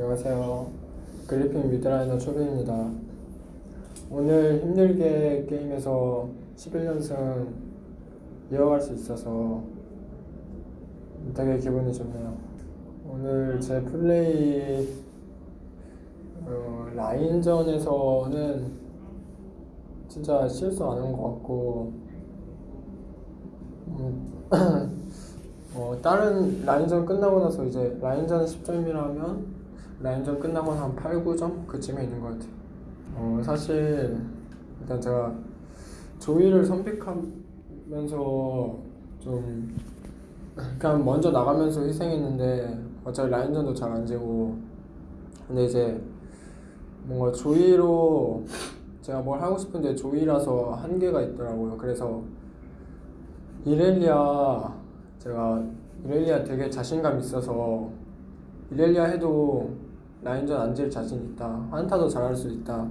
안녕하세요. 그리핀 미드라이너 초비입니다. 오늘 힘들게 게임에서 11연승 이어갈 수 있어서 되게 기분이 좋네요. 오늘 제 플레이 어, 라인전에서는 진짜 실수 안 한 것 같고 음, 어, 다른 라인전 끝나고 나서 이제 라인전 10점이라면 라인전 끝나고 한 8, 9점 그쯤에 있는 것 같아요. 어, 사실 일단 제가 조이를 선픽하면서 좀 그냥 먼저 나가면서 희생했는데 어차피 라인전도 잘 안 지고 근데 이제 뭔가 조이로 제가 뭘 하고 싶은데 조이라서 한계가 있더라고요. 그래서 이렐리아 제가 이렐리아 되게 자신감 있어서 이렐리아 해도 라인전 안질 자신 있다. 한타도 잘할 수 있다.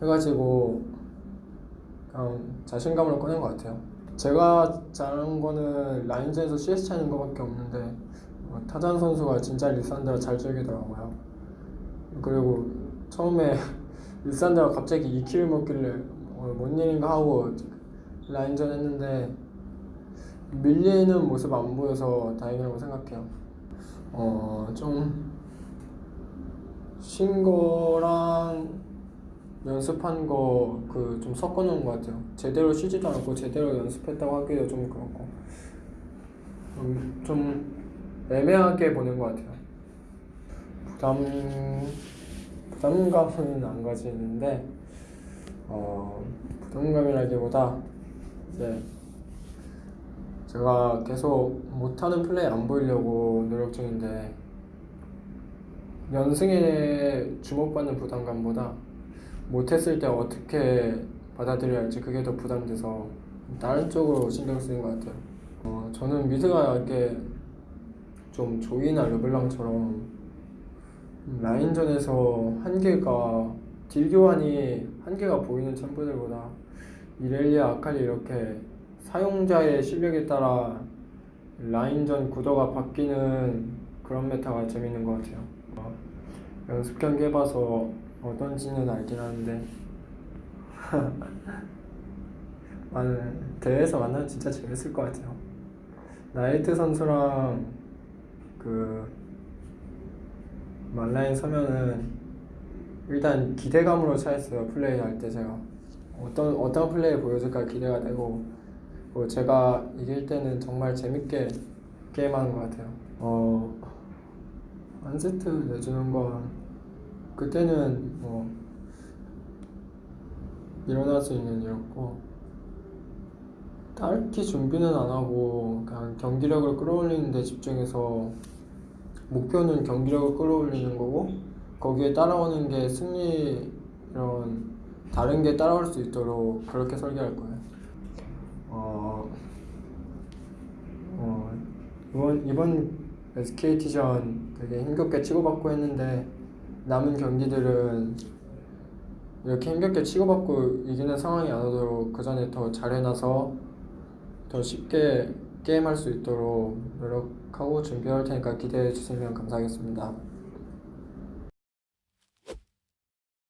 해가지고 그냥 자신감을 꺼낸 것 같아요. 제가 잘하는 거는 라인전에서 CS 차는 거밖에 없는데 어, 타잔 선수가 진짜 리산드라 잘 즐기더라고요. 그리고 처음에 리산드라 갑자기 2킬 먹길래 어, 뭔 일인가 하고 라인전 했는데 밀리는 모습 안 보여서 다행이라고 생각해요. 어, 좀, 쉰 거랑 연습한 거 그 좀 섞어 놓은 것 같아요. 제대로 쉬지도 않고 제대로 연습했다고 하기도 좀 그렇고. 음, 좀 애매하게 보는 것 같아요. 부담, 부담감은 안 가지는데, 어, 부담감이라기보다 이제 제가 계속 못하는 플레이 안 보이려고 노력 중인데 연승에 주목받는 부담감보다 못했을 때 어떻게 받아들여야 할지 그게 더 부담돼서 다른 쪽으로 신경 쓰는 것 같아요. 어, 저는 미드가 이렇게 좀 조이나 르블랑처럼 라인전에서 한계가 deal 교환이 한계가 보이는 챔프들보다 이렐리아 아칼리 이렇게 사용자의 실력에 따라 라인전 구도가 바뀌는 그런 meta가 재밌는 것 같아요. 어, 연습 경기 해봐서 어떤지는 알긴 하는데 대회에서 만나면 진짜 재밌을 것 같아요. 나이트 선수랑 그 말라인 서면은 일단 기대감으로 차있어요 플레이 할 때 제가 어떤 어떤 플레이 보여줄까 기대가 되고 뭐 제가 이길 때는 정말 재밌게 게임하는 것 같아요. 어, 한 세트 내주는 건 그때는 뭐 일어날 수 있는 일이었고 딱히 준비는 안 하고 그냥 경기력을 끌어올리는 데 집중해서 목표는 경기력을 끌어올리는 거고 거기에 따라오는 게 승리 이런 다른 게 따라올 수 있도록 그렇게 설계할 거예요. 어, 어, 이번, 이번 SKT전 되게 힘겹게 치고받고 했는데 남은 경기들은 이렇게 힘겹게 치고받고 이기는 상황이 안 오도록 그 전에 더 잘해놔서 더 쉽게 게임할 수 있도록 노력하고 준비할 테니까 기대해 주시면 감사하겠습니다.